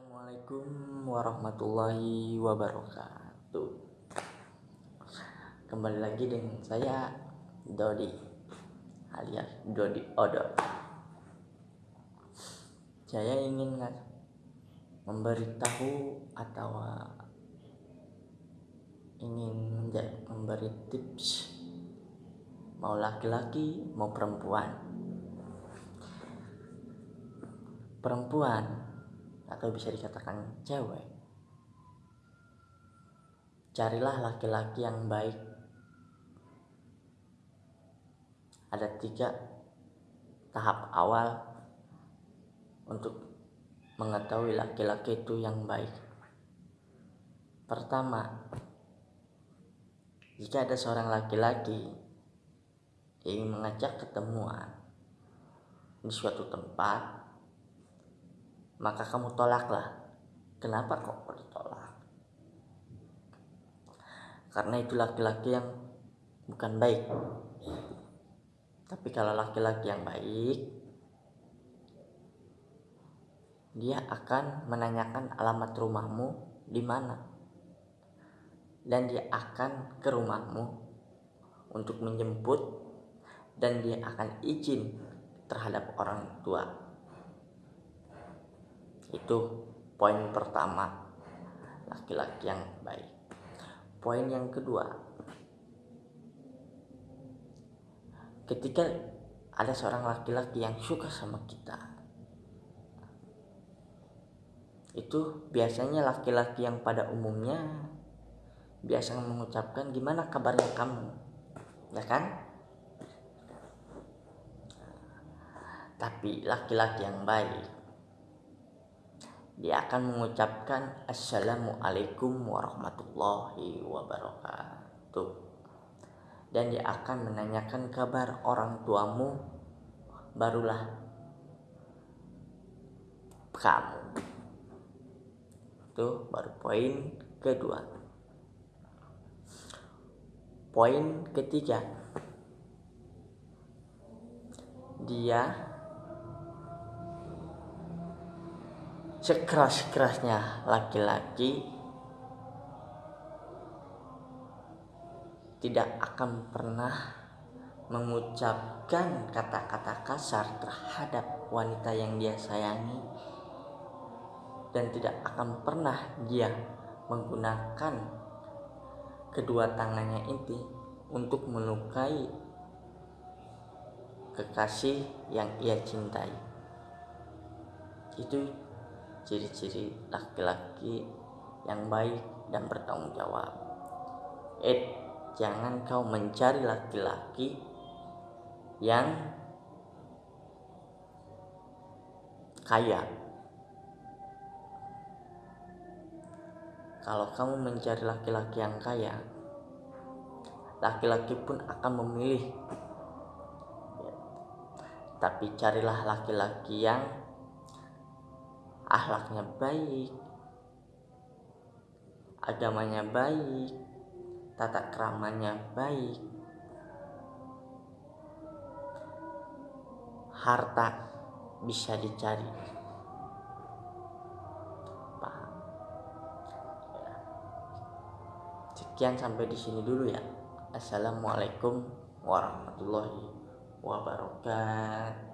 Assalamualaikum warahmatullahi wabarakatuh. Kembali lagi dengan saya Dodi alias Dodi Odo Saya ingin memberitahu atau ingin memberi tips. Mau laki-laki mau perempuan? Perempuan atau bisa dikatakan cewek. Carilah laki-laki yang baik. Ada tiga tahap awal untuk mengetahui laki-laki itu yang baik. Pertama jika ada seorang laki-laki ingin mengajak ketemuan di suatu tempat, maka kamu tolaklah. Kenapa kok ditolak? Karena itu laki-laki yang bukan baik. Tapi kalau laki-laki yang baik, dia akan menanyakan alamat rumahmu di mana. Dan dia akan ke rumahmu untuk menjemput dan dia akan izin terhadap orang tua. Itu poin pertama laki-laki yang baik. Poin yang kedua, ketika ada seorang laki-laki yang suka sama kita, itu biasanya laki-laki yang pada umumnya biasa mengucapkan gimana kabarnya kamu, ya kan? tapi laki-laki yang baik dia akan mengucapkan assalamualaikum warahmatullahi wabarakatuh. Dan dia akan menanyakan kabar orang tuamu barulah kamu. Itu baru poin kedua. Poin ketiga. Dia sekeras-kerasnya laki-laki tidak akan pernah mengucapkan kata-kata kasar terhadap wanita yang dia sayangi dan tidak akan pernah dia menggunakan kedua tangannya itu untuk melukai kekasih yang ia cintai. Itu ciri-ciri laki-laki yang baik dan bertanggung jawab. Eh, jangan kau mencari laki-laki yang kaya. Kalau kamu mencari laki-laki yang kaya, laki-laki pun akan memilih. Tapi carilah laki-laki yang akhlaknya baik, agamanya baik, tata keramanya baik, harta bisa dicari. Paham? Ya. Sekian sampai di sini dulu ya. Assalamualaikum warahmatullahi wabarakatuh.